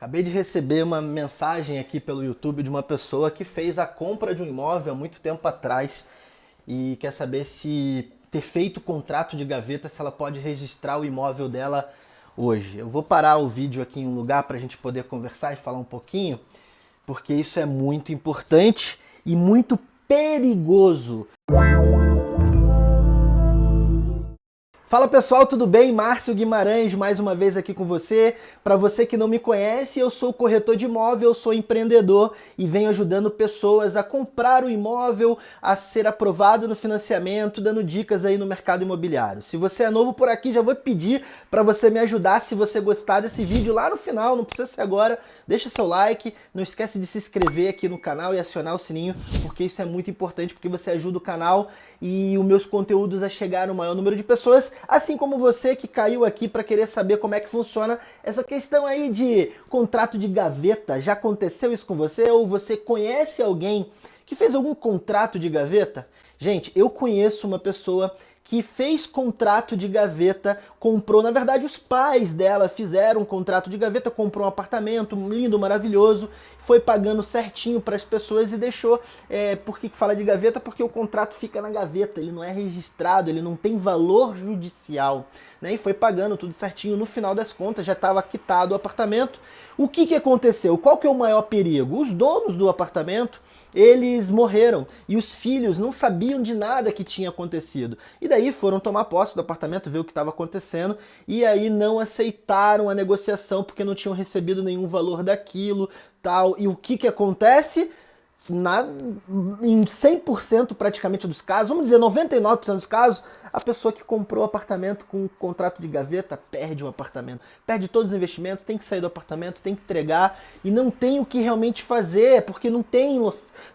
Acabei de receber uma mensagem aqui pelo YouTube de uma pessoa que fez a compra de um imóvel há muito tempo atrás e quer saber se ter feito o contrato de gaveta, se ela pode registrar o imóvel dela hoje. Eu vou parar o vídeo aqui em um lugar para a gente poder conversar e falar um pouquinho, porque isso é muito importante e muito perigoso. Fala pessoal, tudo bem? Márcio Guimarães mais uma vez aqui com você. Para você que não me conhece, eu sou corretor de imóvel, sou empreendedor e venho ajudando pessoas a comprar o imóvel, a ser aprovado no financiamento, dando dicas aí no mercado imobiliário. Se você é novo por aqui, já vou pedir para você me ajudar se você gostar desse vídeo lá no final, não precisa ser agora, deixa seu like, não esquece de se inscrever aqui no canal e acionar o sininho, porque isso é muito importante, porque você ajuda o canal e os meus conteúdos a chegar no maior número de pessoas, assim como você que caiu aqui para querer saber como é que funciona essa questão aí de contrato de gaveta. Já aconteceu isso com você ou você conhece alguém que fez algum contrato de gaveta? Gente, eu conheço uma pessoa que fez contrato de gaveta, comprou, na verdade os pais dela fizeram um contrato de gaveta, comprou um apartamento lindo, maravilhoso, foi pagando certinho para as pessoas e deixou, é, por que fala de gaveta? Porque o contrato fica na gaveta, ele não é registrado, ele não tem valor judicial, né? E foi pagando tudo certinho, no final das contas já estava quitado o apartamento. O que que aconteceu? Qual que é o maior perigo? Os donos do apartamento, eles morreram e os filhos não sabiam de nada que tinha acontecido. E daí aí foram tomar posse do apartamento, ver o que estava acontecendo, e aí não aceitaram a negociação porque não tinham recebido nenhum valor daquilo, tal. E o que que acontece? Na, em 100% praticamente dos casos, vamos dizer 99% dos casos, a pessoa que comprou o apartamento com um contrato de gaveta perde o apartamento, perde todos os investimentos, tem que sair do apartamento, tem que entregar e não tem o que realmente fazer, porque não tem,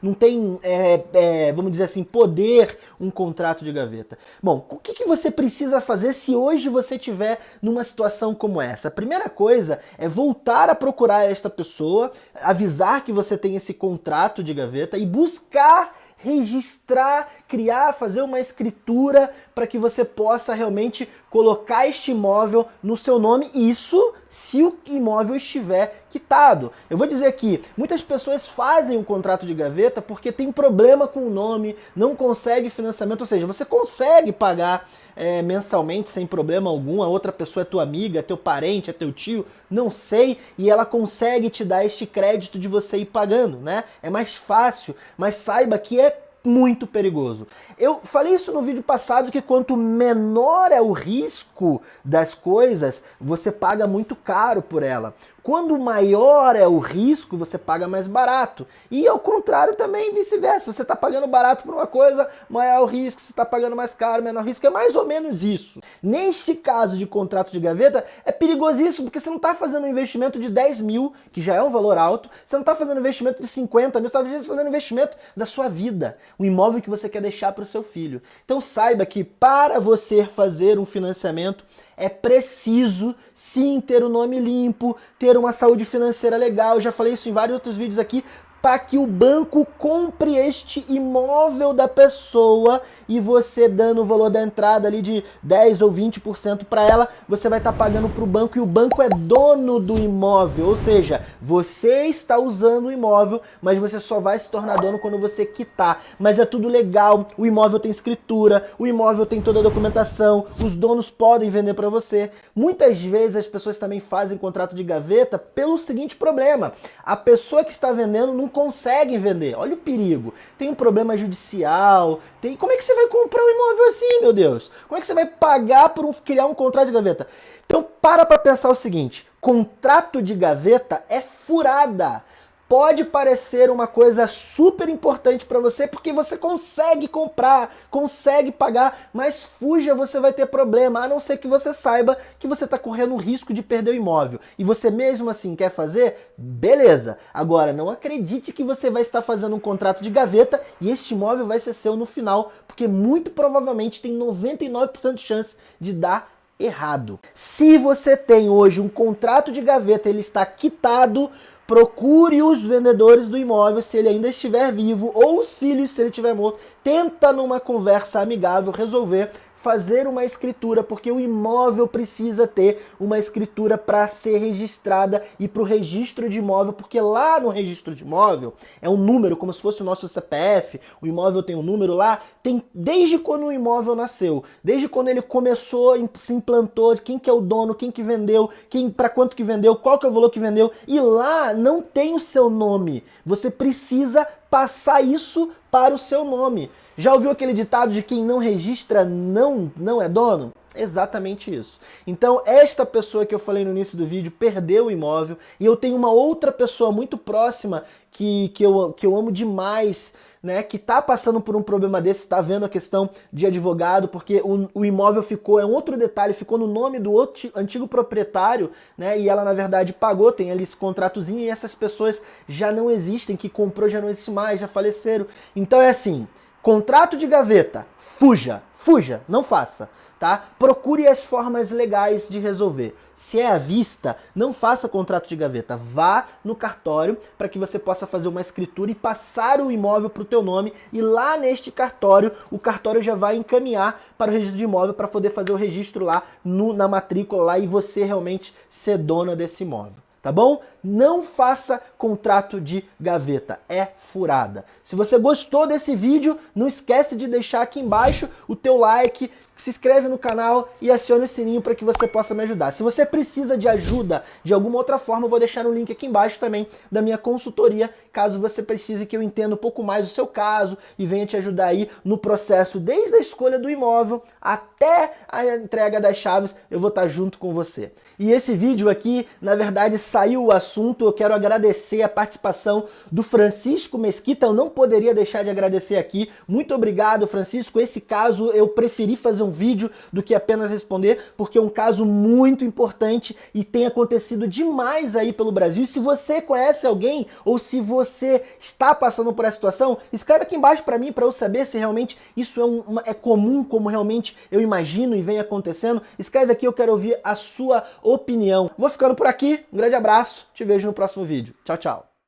não tem é, é, vamos dizer assim, poder um contrato de gaveta. Bom, o que, que você precisa fazer se hoje você tiver numa situação como essa? A primeira coisa é voltar a procurar esta pessoa, avisar que você tem esse contrato de gaveta e buscar registrar, criar, fazer uma escritura para que você possa realmente colocar este imóvel no seu nome, isso se o imóvel estiver quitado. Eu vou dizer aqui, muitas pessoas fazem um contrato de gaveta porque tem problema com o nome, não consegue financiamento, ou seja, você consegue pagar é, mensalmente sem problema algum, a outra pessoa é tua amiga, é teu parente, é teu tio, não sei, e ela consegue te dar este crédito de você ir pagando, né? É mais fácil, mas saiba que é muito perigoso. Eu falei isso no vídeo passado que quanto menor é o risco das coisas, você paga muito caro por ela. Quando maior é o risco, você paga mais barato. E ao contrário também, vice-versa. Você está pagando barato por uma coisa, maior o risco. Você está pagando mais caro, menor risco. É mais ou menos isso. Neste caso de contrato de gaveta, é perigosíssimo, porque você não está fazendo um investimento de 10 mil, que já é um valor alto. Você não está fazendo um investimento de 50 mil, você está fazendo um investimento da sua vida. Um imóvel que você quer deixar para o seu filho. Então saiba que para você fazer um financiamento, é preciso sim ter o nome limpo, ter uma saúde financeira legal, já falei isso em vários outros vídeos aqui, para que o banco compre este imóvel da pessoa e você dando o valor da entrada ali de 10 ou 20% para ela, você vai estar tá pagando para o banco e o banco é dono do imóvel, ou seja, você está usando o imóvel, mas você só vai se tornar dono quando você quitar. Mas é tudo legal, o imóvel tem escritura, o imóvel tem toda a documentação, os donos podem vender para você. Muitas vezes as pessoas também fazem contrato de gaveta pelo seguinte problema, a pessoa que está vendendo não conseguem vender. Olha o perigo. Tem um problema judicial, tem... Como é que você vai comprar um imóvel assim, meu Deus? Como é que você vai pagar por um... criar um contrato de gaveta? Então para para pensar o seguinte, contrato de gaveta é furada pode parecer uma coisa super importante para você porque você consegue comprar, consegue pagar, mas fuja, você vai ter problema, a não ser que você saiba que você está correndo o risco de perder o imóvel. E você mesmo assim quer fazer? Beleza. Agora, não acredite que você vai estar fazendo um contrato de gaveta e este imóvel vai ser seu no final, porque muito provavelmente tem 99% de chance de dar errado. Se você tem hoje um contrato de gaveta, ele está quitado, procure os vendedores do imóvel se ele ainda estiver vivo ou os filhos se ele estiver morto. Tenta numa conversa amigável resolver fazer uma escritura, porque o imóvel precisa ter uma escritura para ser registrada e para o registro de imóvel, porque lá no registro de imóvel é um número, como se fosse o nosso CPF, o imóvel tem um número lá, tem desde quando o imóvel nasceu, desde quando ele começou, se implantou, quem que é o dono, quem que vendeu, quem para quanto que vendeu, qual que é o valor que vendeu, e lá não tem o seu nome. Você precisa passar isso para o seu nome. Já ouviu aquele ditado de quem não registra não, não é dono? Exatamente isso. Então, esta pessoa que eu falei no início do vídeo perdeu o imóvel e eu tenho uma outra pessoa muito próxima que, que, eu, que eu amo demais, né, que está passando por um problema desse, está vendo a questão de advogado, porque o, o, imóvel ficou, é um outro detalhe, ficou no nome do outro, antigo proprietário, né, e ela na verdade pagou, tem ali esse contratozinho, e essas pessoas já não existem, que comprou já não existe mais, já faleceram. Então é assim, Contrato de gaveta, fuja, fuja, não faça, tá? Procure as formas legais de resolver. Se é à vista, não faça contrato de gaveta, vá no cartório para que você possa fazer uma escritura e passar o imóvel para o teu nome e lá neste cartório, o cartório já vai encaminhar para o registro de imóvel para poder fazer o registro lá no, na matrícula lá e você realmente ser dona desse imóvel tá bom? Não faça contrato de gaveta, é furada. Se você gostou desse vídeo, não esquece de deixar aqui embaixo o teu like, se inscreve no canal e acione o sininho para que você possa me ajudar. Se você precisa de ajuda de alguma outra forma, eu vou deixar um link aqui embaixo também da minha consultoria, caso você precise que eu entenda um pouco mais o seu caso e venha te ajudar aí no processo, desde a escolha do imóvel até a entrega das chaves, eu vou estar junto com você. E esse vídeo aqui, na verdade, saiu o assunto. Eu quero agradecer a participação do Francisco Mesquita. Eu não poderia deixar de agradecer aqui. Muito obrigado, Francisco. Esse caso eu preferi fazer um vídeo do que apenas responder, porque é um caso muito importante e tem acontecido demais aí pelo Brasil. E se você conhece alguém ou se você está passando por essa situação, escreve aqui embaixo para mim para eu saber se realmente isso é, um, é comum, como realmente eu imagino e vem acontecendo. Escreve aqui, eu quero ouvir a sua opinião. Vou ficando por aqui, um grande abraço, te vejo no próximo vídeo. Tchau, tchau.